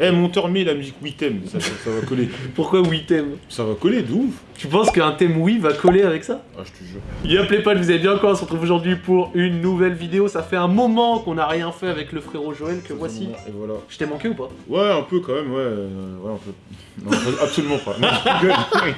Eh, monteur, met la musique oui thème, ça, ça, ça va coller. Pourquoi oui thème Ça va coller, de ouf. Tu penses qu'un thème oui va coller avec ça? Ah, je te jure. Y'a Playpal, vous allez bien quoi On se retrouve aujourd'hui pour une nouvelle vidéo. Ça fait un moment qu'on n'a rien fait avec le frérot Joël, que voici. Et voilà. Je t'ai manqué ou pas? Ouais, un peu quand même, ouais. euh, ouais, un peu. Non, absolument pas. Non, je rigole.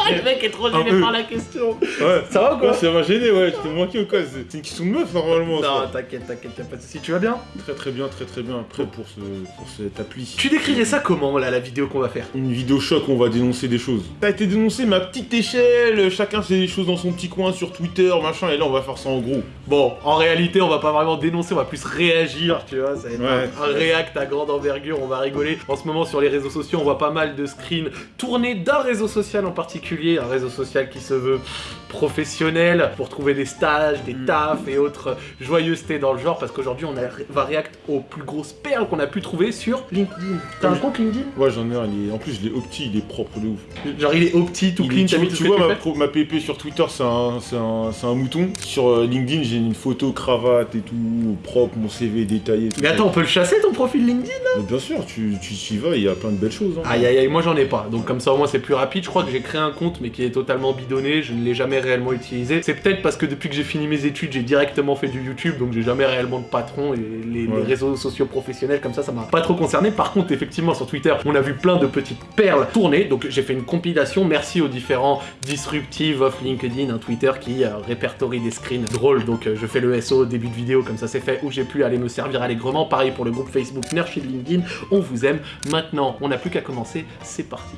Le mec est trop peu. par la question. Ouais. Ça va ou quoi? Ouais, ça m'a gêné, ouais. Je t'ai manqué ou quoi? C'est une question de meuf, normalement. Non, t'inquiète, t'inquiète, y'a pas de soucis. Tu vas bien? Très, très bien, très, très bien. Prêt pour, ce, pour cette appli. Tu décrirais ça comment, là, la vidéo qu'on va faire? Une vidéo choc où on va dénoncer des choses. Ça a été dénoncé ma petite échelle, chacun fait des choses dans son petit coin sur Twitter, machin, et là on va faire ça en gros. Bon, en réalité, on va pas vraiment dénoncer, on va plus réagir, tu vois. Ça va être Ouais. un, un react à grande envergure, on va rigoler. En ce moment, sur les réseaux sociaux, on voit pas mal de screens tournés d'un réseau social en particulier, un réseau social qui se veut professionnel pour trouver des stages, des Mm. tafs et autres joyeusetés dans le genre, parce qu'aujourd'hui, on a- va react aux plus grosses perles qu'on a pu trouver sur LinkedIn. T'as un compte LinkedIn Ouais, j'en ai un, il est... en plus je l'ai opti, il est propre de ouf. Genre, il est petit, tout Il est- clean, tu t'as vois, mis tout tu vois ma, pro- ma PP sur Twitter, c'est un, mouton. Sur euh, LinkedIn, j'ai une photo, cravate et tout, propre, mon CV détaillé. tout Mais ça. attends, on peut le chasser ton profil LinkedIn Mais bien sûr, tu, tu y vas, il y a plein de belles choses. hein. Aïe aïe aïe, moi j'en ai pas, donc comme ça au moins c'est plus rapide. Je crois que j'ai créé un compte mais qui est totalement bidonné, je ne l'ai jamais réellement utilisé. C'est peut-être parce que depuis que j'ai fini mes études, j'ai directement fait du YouTube, donc j'ai jamais réellement de patron et les, les réseaux sociaux professionnels comme ça, ça m'a pas trop concerné. Par contre, effectivement, sur Twitter, on a vu plein de petites perles tourner, donc j'ai fait une compilation. Merci aux différents disruptives of LinkedIn, un Twitter qui euh, répertorie des screens drôles. Donc euh, je fais le SO au début de vidéo, comme ça c'est fait, où j'ai pu aller me servir allègrement. Pareil pour le groupe Facebook de LinkedIn, on vous aime. Maintenant, on n'a plus qu'à commencer, c'est parti.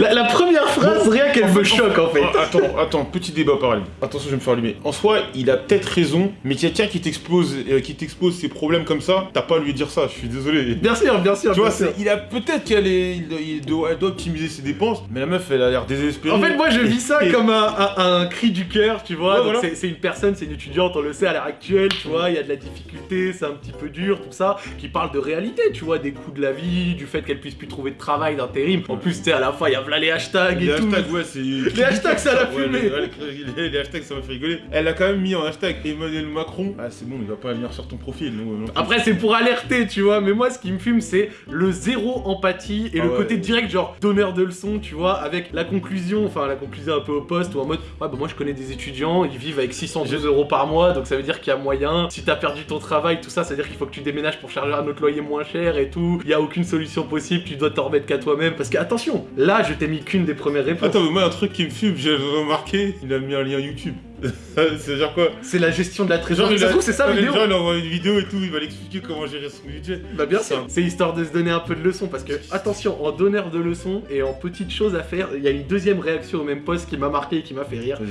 La, la première phrase, rien qu'elle me choque en fait. Attends, attends, petit débat parallèle. Attention, je vais me faire allumer. En soi, il a peut-être raison, mais quelqu'un qui t'expose, euh, qui t'expose ses problèmes comme ça, t'as pas à lui dire ça. Je suis désolé. Bien sûr, bien sûr. Tu vois, sûr. il a peut-être qu'elle il, doit- il doit, elle doit optimiser ses dépenses, mais la meuf, elle a l'air désespérée. En fait, moi je vis ça Et- comme un, un- un cri du cœur, tu vois. Ouais, voilà. C'est une personne, c'est une étudiante, on le sait à l'heure actuelle, tu vois. Il y a de la difficulté, c'est un petit peu dur, tout ça. Qui parle de réalité, tu vois, des coûts de la vie, du fait qu'elle puisse plus trouver de travail, d'intérim. En plus, tu sais, à la fin, il y a plein les hashtags Les et tout. hashtags, ouais, c'est. Les hashtags, ça l'a Ouais, fumé. les, ouais, les- les hashtags, ça m'a fait rigoler. Elle a quand même mis en hashtag Emmanuel Macron. Ah, c'est bon, il va pas venir sur ton profil. Non, non. Après, c'est pour alerter, tu vois, mais moi, ce qui me fume, c'est le zéro empathie et Ah le ouais. côté direct, genre donneur de leçons, tu vois, avec la conclusion, enfin, la conclusion un peu au poste, ou en mode, ouais, bah moi, je connais des étudiants, ils vivent avec 602 euros par mois, donc ça veut dire qu'il y a moyen. Si t'as perdu ton travail, tout ça, ça veut dire qu'il faut que tu déménages pour charger un autre loyer moins cher et tout. Il y a aucune solution possible, tu dois t'en remettre qu'à toi-même. Parce que, attention, là, je t'ai mis qu'une des premières réponses. Attends, mais moi, un truc qui me fume, j'ai remarqué, il a mis un lien YouTube. C'est-à-dire quoi C'est la gestion de la trésorerie. Ça se trouve, c'est ça, la vidéo gens, il envoie une vidéo et tout, il va l'expliquer comment gérer son budget. Bah bien sûr, c'est histoire de se donner un peu de leçons parce que attention, en donneur de leçons et en petites choses à faire, il y a une deuxième réaction au même poste qui m'a marqué et qui m'a fait rire.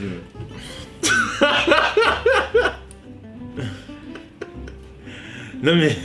non mais,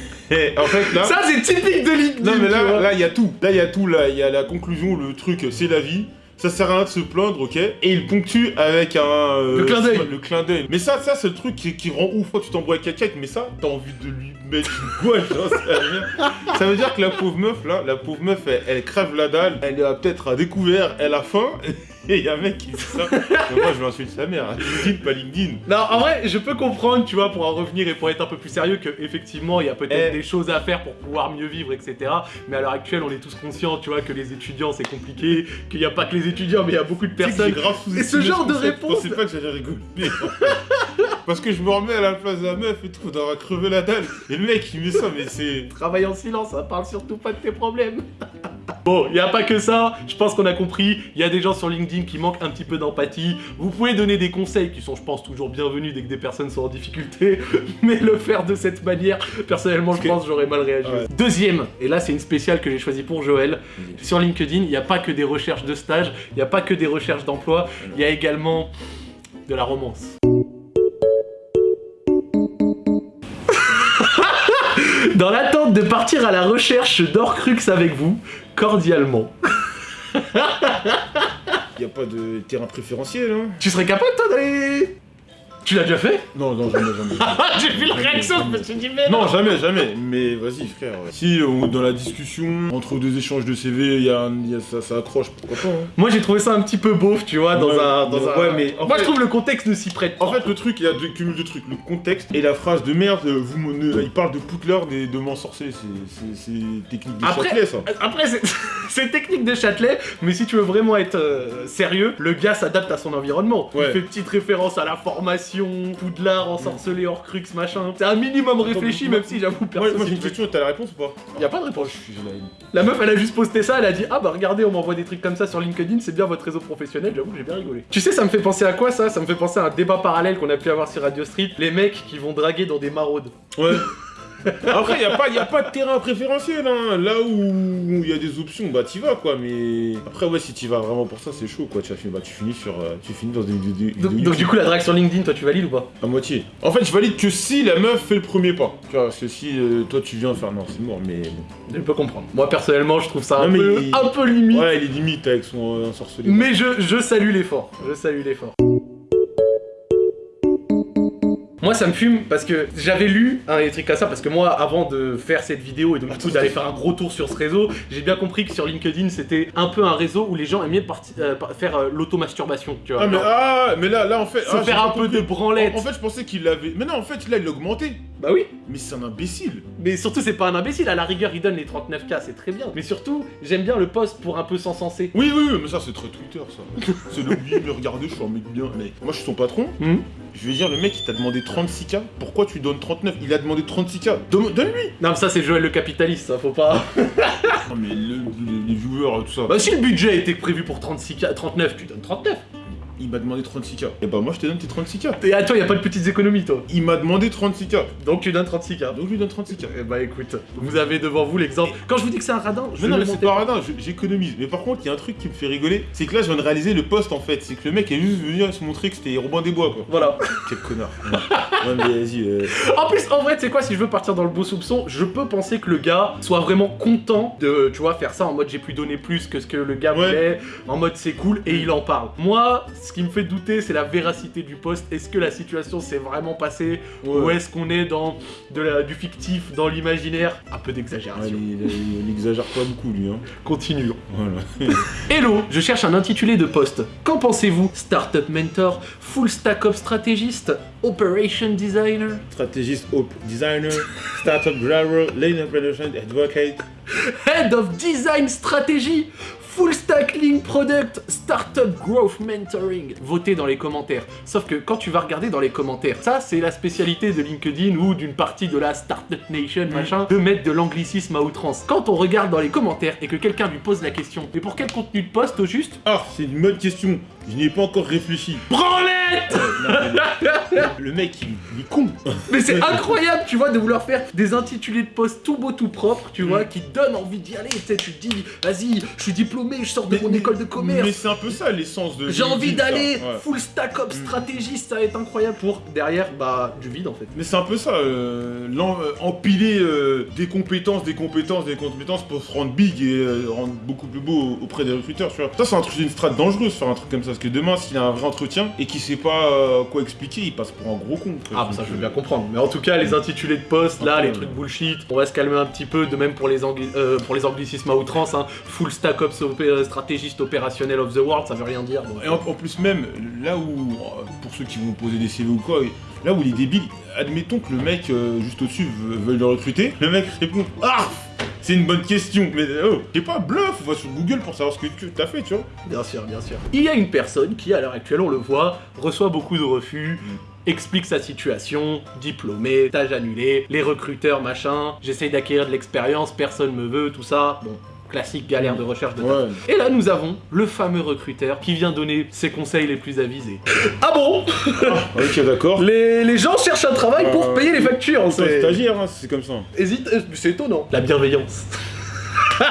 en fait là... Ça c'est typique de LinkedIn. Non mais là, il y a tout. Là il y a tout. Là il y a la conclusion, le truc, c'est la vie. Ça sert à rien de se plaindre, ok? Et il ponctue avec un... euh, Le clin d'œil. Le clin d'œil. Mais ça, ça c'est le truc qui, qui rend ouf quand tu t'embrouilles avec quelqu'un, mais ça, t'as envie de lui mettre une gouache, rien. Ça veut dire que la pauvre meuf, là, la pauvre meuf, elle, elle crève la dalle, elle a peut-être à découvert, elle a faim, et il y a un mec qui dit ça. Mais moi je l'insulte sa mère, LinkedIn, pas LinkedIn. Non, en vrai, je peux comprendre, tu vois, pour en revenir et pour être un peu plus sérieux, que effectivement, il y a peut-être Eh. des choses à faire pour pouvoir mieux vivre, etc. Mais à l'heure actuelle, on est tous conscients, tu vois, que les étudiants c'est compliqué, qu'il n'y a pas que les étudiants, mais il y a beaucoup de personnes. grave Et ce genre de réponse- Je pensais pas que j'allais rigoler. Parce que je me remets à la place de la meuf et tout, on aura crevé la dalle. Et le mec il met ça, mais c'est. Travaille en silence, ça parle surtout pas de tes problèmes. Bon, il y a pas que ça, je pense qu'on a compris, il y a des gens sur LinkedIn qui manquent un petit peu d'empathie. Vous pouvez donner des conseils qui sont, je pense, toujours bienvenus dès que des personnes sont en difficulté, mais le faire de cette manière, personnellement, je que- pense j'aurais mal réagi. Ouais. Deuxième, et là c'est une spéciale que j'ai choisie pour Joël, sur LinkedIn, il n'y a pas que des recherches de stage, il n'y a pas que des recherches d'emploi, il y a également de la romance. Dans l'attente de partir à la recherche d'Orcrux avec vous, cordialement. Y a pas de terrain préférentiel, hein. Tu serais capable toi d'aller... Tu l'as déjà fait Non, non, jamais, jamais. J'ai vu la réaction, je me suis dit mais Non, jamais, jamais. Mais vas-y, frère. Si euh, dans la discussion, entre deux échanges de CV, il y a, un- il y a- ça, ça accroche, pourquoi pas hein. Moi j'ai trouvé ça un petit peu beauf, tu vois, dans Ouais, un... Dans mais- un... ouais, mais en Moi fait- je trouve le contexte ne s'y prête pas. En fait, le truc, il y a deux cumuls de trucs. Le contexte et la phrase de merde, euh, vous me- ne- il parle de Poudlard et de m'ensorceler. C'est- C'est c'est technique de Après- Châtelet, ça. Après, c'est- c'est technique de Châtelet, mais si tu veux vraiment être euh, sérieux, le gars s'adapte à son environnement. Il fait petite référence à la formation, Poudlard, ensorcelé, Horcrux, machin. C'est un minimum réfléchi, même si j'avoue, personne. moi j'ai une question, t'as la réponse ou pas Y a pas de réponse. Je suis gêné. La meuf, elle a juste posté ça, elle a dit Ah bah regardez, on m'envoie des trucs comme ça sur LinkedIn, c'est bien votre réseau professionnel, j'avoue, j'ai bien rigolé. Tu sais, ça me fait penser à quoi ça? Ça me fait penser à un débat parallèle qu'on a pu avoir sur Radio Street, les mecs qui vont draguer dans des maraudes. Ouais. Après, il n'y a, a pas de terrain préférentiel, hein. Là où il y a des options, bah t'y vas, quoi. Mais après, ouais, si t'y vas vraiment pour ça, c'est chaud, quoi. Tu, finir- bah, tu finis sur, euh, tu finis dans des vidéos vidéos Donc, donc, du coup, la drague sur LinkedIn, toi tu valides ou pas? À moitié. En fait, je valide que si la meuf fait le premier pas. Tu vois, parce que si euh, toi tu viens faire, non, c'est mort, mais bon. Je peux comprendre. Moi personnellement, je trouve ça un, Non, peu, il- un peu limite. Ouais, il est limite avec son euh. Mais je, je salue l'effort. Je salue l'effort. Moi ça me fume parce que j'avais lu un des trucs comme ça parce que moi avant de faire cette vidéo et donc du coup d'aller faire un gros tour sur ce réseau, j'ai bien compris que sur LinkedIn c'était un peu un réseau où les gens aimaient euh, faire euh, l'automasturbation, tu vois. Ah, mais, ah, mais là, là, en fait. se ah, faire un peu compris. de branlette. En, en fait, je pensais qu'il l'avait. Mais non, en fait, là, il l'a augmenté. Bah oui, Mais c'est un imbécile. mais surtout c'est pas un imbécile, à la rigueur il donne les 39k, c'est très bien. Mais surtout, j'aime bien le post pour un peu s'encenser. Oui, oui, oui, mais ça, c'est très Twitter, ça. c'est le oui, mais regardez, je suis un mec bien. Mais moi, je suis son patron. Hmm Je vais dire, le mec, il t'a demandé 36K. Pourquoi tu lui donnes 39 Il a demandé 36K. Donne- Donne-lui. Non mais ça c'est Joël le capitaliste, ça faut pas... Non, mais le- le- les viewers, tout ça. bah si le budget était prévu pour 36k, 39, tu donnes 39. Il m'a demandé 36K. Et bah, moi, je te donne tes 36K. Et toi y a pas de petites économies toi. Il m'a demandé 36K. Donc tu donnes 36k. Donc, je lui donne 36K. Eh bah écoute, vous avez devant vous l'exemple. Quand je vous dis que c'est un radin, je Mais non, le mais c'est pas radin, je- j'économise. Mais par contre, il y a un truc qui me fait rigoler, c'est que là, je viens de réaliser le poste en fait. C'est que le mec est juste venu se montrer que c'était Robin des Bois, quoi. Voilà. Quel connard. ouais, mais vas-y. euh, En plus, en vrai, tu sais quoi, si je veux partir dans le beau soupçon, je peux penser que le gars soit vraiment content de, tu vois, faire ça en mode j'ai pu donner plus que ce que le gars Ouais. voulait, en mode c'est cool, et il en parle. Moi, ce qui me fait douter, c'est la véracité du poste. Est-ce que la situation s'est vraiment passée, ouais. ou est-ce qu'on est dans de la- du fictif, dans l'imaginaire? Un peu Ouais, d'exagération. il, il- il exagère pas beaucoup, lui. Hein. Continuons. Voilà. Hello, je cherche un intitulé de poste. Qu'en pensez-vous Startup Mentor, Full Stack Up Stratégiste, Operation Designer? Stratégiste, hope, designer, startup driver, lane operation, advocate. Head of Design Strategy, Full Stack Link Product, Startup Growth Mentoring. Votez dans les commentaires. Sauf que quand tu vas regarder dans les commentaires, ça c'est la spécialité de LinkedIn ou d'une partie de la Startup Nation, machin, de mettre de l'anglicisme à outrance. Quand on regarde dans les commentaires et que quelqu'un lui pose la question, mais pour quel contenu de poste au juste? Ah, c'est une bonne question. Je n'y ai pas encore réfléchi. Branlette Le, mec, il, il est con. Mais c'est incroyable, tu vois, de vouloir faire des intitulés de poste tout beau, tout propre, tu vois, qui donnent envie d'y aller. Tu sais, tu te dis, vas-y, je suis diplômé, je sors de mon école de commerce. Mais c'est un peu ça l'essence de. J'ai envie LinkedIn, ça. d'aller Ouais. full stack up Mm. stratégiste, ça va être incroyable pour derrière bah du vide en fait. Mais c'est un peu ça, euh, l'en- euh, empiler euh, des compétences, des compétences, des compétences pour se rendre big et euh, rendre beaucoup plus beau auprès des recruteurs, tu vois. Ça, c'est un truc, une strat dangereuse, faire un truc comme ça, parce que demain, s'il a un vrai entretien et qu'il sait pas euh, quoi expliquer, il passe pour un gros con. Ah bah ça je veux euh, bien comprendre. Mais en tout cas les intitulés de poste, là, les trucs bullshit, on va se calmer un petit peu, de même pour les, angli- euh, pour les anglicismes à outrance, hein. full stack up opé- stratégiste opérationnel of the world, ça veut rien dire. donc. Et en, en plus même, là où, euh, pour ceux qui vont poser des CV ou quoi, là où il est débile, admettons que le mec euh, juste au-dessus veut, veut le recruter, le mec répond « Ah C'est une bonne question, mais oh, sais pas, bluff, va sur Google pour savoir ce que tu as fait, tu vois. Bien sûr, bien sûr. Il y a une personne qui, à l'heure actuelle, on le voit, reçoit beaucoup de refus, explique sa situation, diplômé, stage annulé, les recruteurs, machin, j'essaye d'acquérir de l'expérience, personne me veut, tout ça. Bon, classique galère de recherche de Ouais. Et là, nous avons le fameux recruteur qui vient donner ses conseils les plus avisés. Ah bon? Ok, d'accord. les, les gens cherchent un travail pour Euh, payer les factures, C'est un c'est... stagiaire, hein, c'est comme ça. Hésite, euh, c'est étonnant. La bienveillance.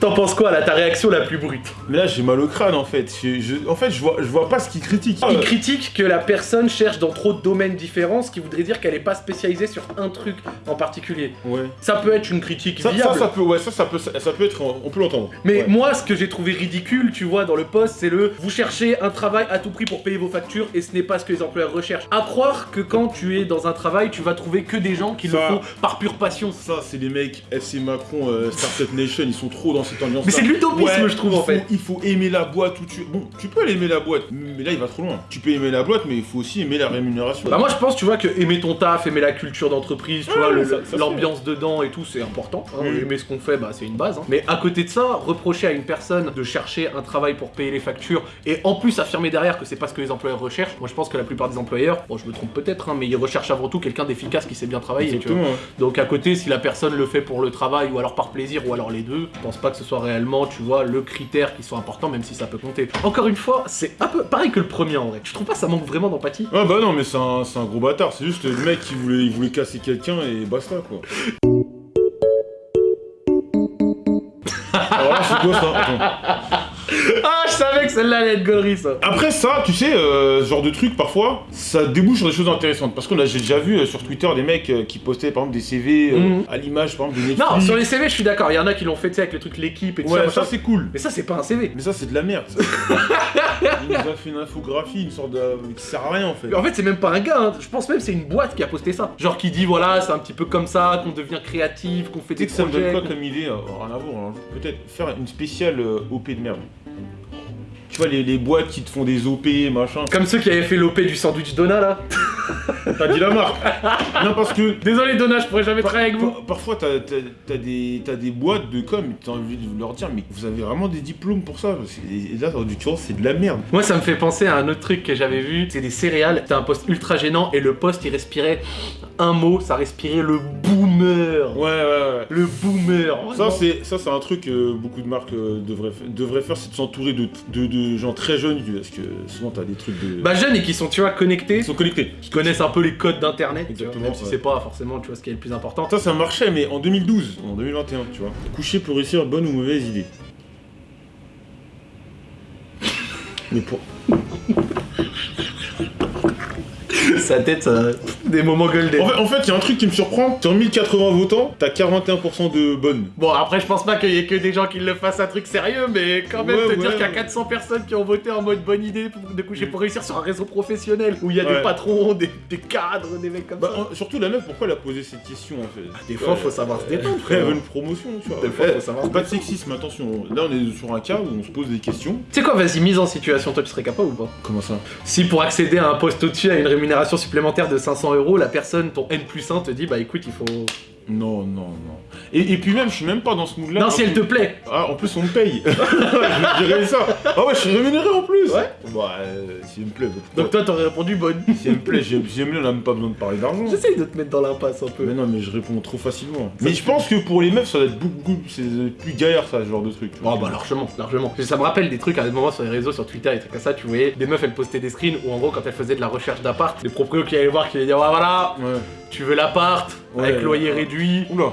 T'en penses quoi là, ta réaction la plus brute Mais là, j'ai mal au crâne en fait. Je- je- en fait, je vois, je vois pas ce qu'il critique. Il critique que la personne cherche dans trop de domaines différents, ce qui voudrait dire qu'elle est pas spécialisée sur un truc en particulier. Ouais. Ça peut être une critique Ça, viable. ça, ça peut, ouais, ça, ça peut, ça, ça peut être, on peut l'entendre. Mais Ouais. moi, ce que j'ai trouvé ridicule, tu vois, dans le post, c'est le vous cherchez un travail à tout prix pour payer vos factures et ce n'est pas ce que les employeurs recherchent. À croire que quand tu es dans un travail, tu vas trouver que des gens qui le font par pure passion. Ça, c'est les mecs FC Macron, euh, Startup Nation, ils sont trop dans cette ambiance. Mais c'est de l'utopisme, je trouve, en fait. Il faut aimer la boîte où tu. Bon, tu peux aimer la boîte, mais là, il va trop loin. Tu peux aimer la boîte, mais il faut aussi aimer la rémunération. Bah moi je pense tu vois que aimer ton taf, aimer la culture d'entreprise, tu Ouais, vois, l'ambiance dedans et tout c'est important. hein. Mm. Aimer ce qu'on fait bah c'est une base. hein. Mais à côté de ça, reprocher à une personne de chercher un travail pour payer les factures et en plus affirmer derrière que c'est pas ce que les employeurs recherchent, moi je pense que la plupart des employeurs, bon je me trompe peut-être hein, mais ils recherchent avant tout quelqu'un d'efficace qui sait bien travailler. tu vois. Donc à côté, si la personne le fait pour le travail ou alors par plaisir ou alors les deux, pense pas que ce soit réellement, tu vois, le critère qui soit important, même si ça peut compter. Encore une fois, c'est un peu pareil que le premier en vrai. Je trouve pas que ça manque vraiment d'empathie? Ah bah non, mais c'est un, c'est un gros bâtard. C'est juste le mec qui voulait, il voulait casser quelqu'un et basta quoi. Alors là, c'est quoi ça? Attends. Savais que celle-là allait être gaulerie ça. Après ça, tu sais, euh, ce genre de truc, parfois, ça débouche sur des choses intéressantes. Parce que là, j'ai déjà vu euh, sur Twitter des mecs euh, qui postaient, par exemple, des CV Mhm. à l'image, par exemple, de Netflix. Non, sur les CV, je suis d'accord. Il y en a qui l'ont fait tu sais, avec le truc l'équipe et tout Ouais, ça. ça, c'est cool. Mais ça, c'est pas un CV. Mais ça, c'est de la merde. ça. Il nous a fait une infographie, une sorte de... qui sert à rien, en fait. En fait, c'est même pas un gars. hein. Je pense même que c'est une boîte qui a posté ça. Genre qui dit voilà, c'est un petit peu comme ça qu'on devient créatif, qu'on fait des que ça me donne projets. quoi comme idée Rien à voir, hein. Peut-être faire une spéciale OP de merde. Tu vois, les, les boîtes qui te font des OP, machin. Comme ceux qui avaient fait l'OP du sandwich Donna là. T'as dit la marque Non, parce que Désolé Donna, je pourrais jamais travailler avec vous. Par- Parfois, t'as t'as- t'as des, t'as des boîtes de com, t'as envie de leur dire, mais vous avez vraiment des diplômes pour ça parce que- Et là, en l'occurrence, c'est de la merde. Moi, ça me fait penser à un autre truc que j'avais vu. C'est des céréales. C'était un poste ultra gênant et le poste il respirait un mot, ça respirait le boomer. Ouais, ouais, ouais. Le boomer. Ça, c'est ça, c'est un truc que beaucoup de marques euh, devraient, devraient faire, c'est de s'entourer de, de, de gens très jeunes, parce que souvent, t'as des trucs de... Bah jeunes et qui sont tu vois connectés, ils sont connectés. qui connaissent un peu les codes d'internet, tu vois, Exactement, même si ouais. c'est pas forcément tu vois ce qui est le plus important. Ça, ça marchait, mais en 2012, en 2021, tu vois. Coucher pour réussir, bonne ou mauvaise idée Mais pour... Sa tête, ça... des moments golden. En fait, en fait, il y a un truc qui me surprend. Sur 1080 votants, t'as 41% de bonnes. Bon après je pense pas qu'il y ait que des gens qui le fassent un truc sérieux, mais quand même Ouais, te dire ouais, qu'il y a ouais. 400 personnes qui ont voté en mode bonne idée pour- de coucher pour réussir sur un réseau professionnel où il y a des patrons, des, des cadres, des mecs comme Bah, ça. en- surtout la meuf, pourquoi elle a posé cette question en fait? Des fois, faut savoir se détendre, Après, elle veut une promotion, tu vois. Des fois, faut savoir Pas de sexisme, attention. Là, on est sur un cas où on se pose des questions. Tu sais quoi, vas-y, mise en situation, toi tu serais capable ou pas? Comment ça? Si pour accéder à un poste au-dessus à une rémunération supplémentaire de 500 euros, la personne, ton N plus 1 te dit bah écoute, il faut. Non, non, non. Et, et puis même, je suis même pas dans ce mood-là. non, si elle te plaît Ah, en plus, on me paye. je dirais ça. Ah ouais, je suis rémunéré en plus. Ouais. Bah, euh, si elle me plaît. Donc toi t'aurais répondu bonne. si elle me plaît, j'aime j'aime bien, on n'a même pas besoin de parler d'argent. J'essaye de te mettre dans l'impasse un peu. Mais non, mais je réponds trop facilement. Mais je pense que pour les meufs, ça doit être beaucoup, plus galère, ça, ce genre de truc. vois. Oh bah largement, largement. Ça me rappelle des trucs à des moments sur les réseaux, sur Twitter et trucs comme ça, tu voyais des meufs elles postaient des screens où en gros quand elles faisaient de la recherche d'appart, les proprios qui allaient voir qui allaient dire ouais voilà, Ouais. tu veux l'appart, Ouais, avec loyer ouais. Oula.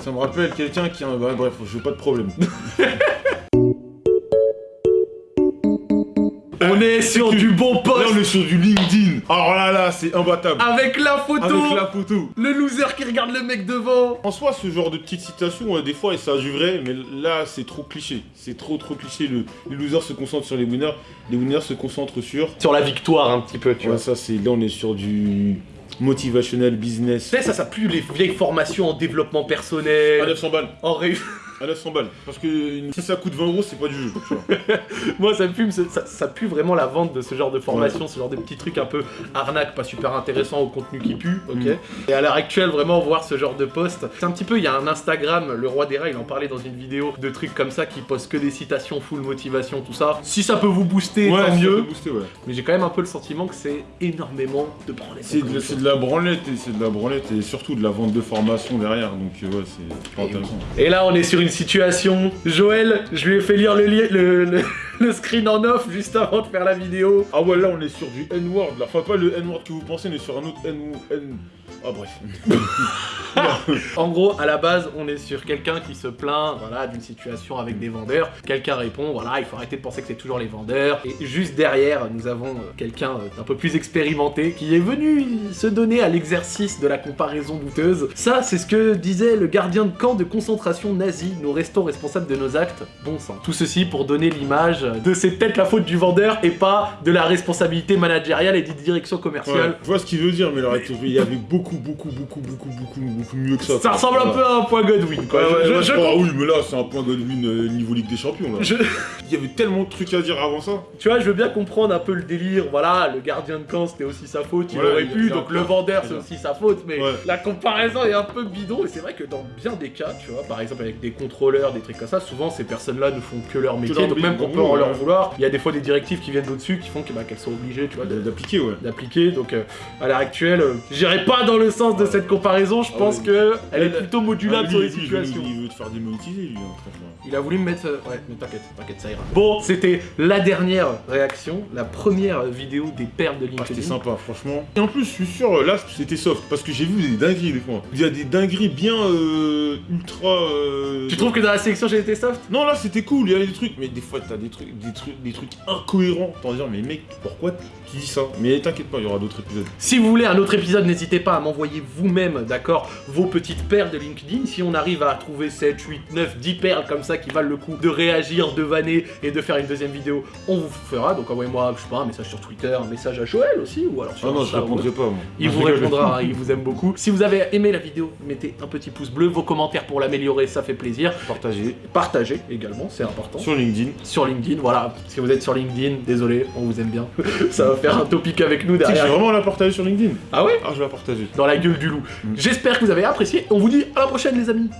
Ça me rappelle quelqu'un qui a un... bah, bref, je veux pas de problème. On est sur du bon Là, poste on est sur du LinkedIn. Alors là, là, c'est imbattable. avec la photo, Avec la photo. le loser qui regarde le mec devant. En soi, ce genre de petites citations, euh, des fois, ça du vrai, mais là, c'est trop cliché. C'est trop, trop cliché. Le, les losers se concentrent sur les winners, les winners se concentrent sur... Sur la victoire un petit peu, tu Ouais, vois. ça, c'est... Là, on est sur du motivational business. Tu sais, ça, ça pue les vieilles formations en développement personnel, À 900 balles. en ré... À 900 balles. Parce que si ça coûte 20 euros, c'est pas du jeu. tu vois. Moi, ça pue, ça, ça pue vraiment la vente de ce genre de formation, ce genre de petits trucs un peu arnaque, pas super intéressant au contenu qui pue, ok Mm. Et à l'heure actuelle, vraiment voir ce genre de post, c'est un petit peu, il y a un Instagram, le roi des rats, il en parlait dans une vidéo, de trucs comme ça qui postent que des citations, full motivation, tout ça. Si ça peut vous booster, tant ça mieux. peut booster, ouais. Mais j'ai quand même un peu le sentiment que c'est énormément de branlette. C'est de, la branlette et c'est de la branlette et surtout de la vente de formation derrière. Donc euh, ouais, c'est pas intéressant. Et là, on est sur une situation. Joël, je lui ai fait lire le, le, le- le screen en off juste avant de faire la vidéo. Ah ouais, là on est sur du N-word là. Enfin, pas le N-word que vous pensez, mais sur un autre N. N... Ah bref. En gros, à la base, on est sur quelqu'un qui se plaint voilà, d'une situation avec des vendeurs. Quelqu'un répond, voilà, il faut arrêter de penser que c'est toujours les vendeurs. Et juste derrière, nous avons euh, quelqu'un euh, d'un peu plus expérimenté qui est venu se donner à l'exercice de la comparaison douteuse. Ça, c'est ce que disait le gardien de camp de concentration nazi. Nous restons responsables de nos actes. Bon sang. Tout ceci pour donner l'image de c'est peut-être la faute du vendeur et pas de la responsabilité managériale et des directions Ouais, commerciales. je vois ce qu'il veut dire, mais il y avait beaucoup, beaucoup, beaucoup, beaucoup, beaucoup, beaucoup mieux que ça. Ça ressemble un peu à un point Godwin, quoi. Ouais, ouais, Je- ouais, je- ah oui, mais là, c'est un point Godwin euh, niveau Ligue des Champions, là. je- Il y avait tellement de trucs à dire avant ça. Tu vois, je veux bien comprendre un peu le délire. Voilà, le gardien de camp c'était aussi sa faute, il aurait pu. Donc le vendeur c'est aussi sa faute. Mais Ouais. la comparaison est un peu bidon. Et c'est vrai que dans bien des cas, tu vois, par exemple avec des contrôleurs, des trucs comme ça, souvent ces personnes-là ne font que leur métier. donc même qu'on peut en ouais. Leur vouloir, il y a des fois des directives qui viennent d'au-dessus qui font bah, qu'elles sont obligées, tu vois, D'appliquer, ouais. d'appliquer. Donc euh, à l'heure actuelle, euh, j'irai pas dans le sens de cette comparaison. Je Ah pense oui. que elle est plutôt modulable Ah, sur les lui, situations. Il veut te faire démonétiser, lui, hein, franchement. Il a voulu me mettre. euh, Ouais, mais t'inquiète, t'inquiète, ça ira. Bon, c'était la dernière réaction, la première vidéo des perles de Ah, c'était LinkedIn. sympa, franchement. Et en plus, je suis sûr, euh, là, c'était soft, parce que j'ai vu des dingueries des fois. Il y a des dingueries bien euh, ultra. euh, tu trouves que dans la sélection j'ai été soft? Non, là, c'était cool, il y avait des trucs, mais des fois, t'as des trucs, des trucs, des trucs incohérents. T'en dire, mais mec, pourquoi tu dis ça? Mais t'inquiète pas, il y aura d'autres épisodes. Si vous voulez un autre épisode, n'hésitez pas à m'envoyer vous-même, d'accord, vos petites perles de LinkedIn. Si on arrive à trouver 7, 8, 9, 10 perles comme ça qui valent le coup de réagir, de vanner et de faire une deuxième vidéo, on vous fera. Donc envoyez-moi, je sais pas, un message sur Twitter, un message à Joël aussi, ou alors sur Ah non, je répondrai pas, moi. Il vous répondra, hein, il vous aime beaucoup. Si vous avez aimé la vidéo, mettez un petit pouce bleu, vos commentaires pour l'améliorer, ça fait plaisir. Partagez Partagez également, c'est important. sur LinkedIn. Sur LinkedIn, voilà. Si vous êtes sur LinkedIn, désolé, on vous aime bien. ça va faire un topic avec nous derrière. vraiment la partager sur LinkedIn. Ah ouais Ah, je vais la partager. Dans la gueule du loup. J'espère que vous avez apprécié. On vous dit à la prochaine, les amis.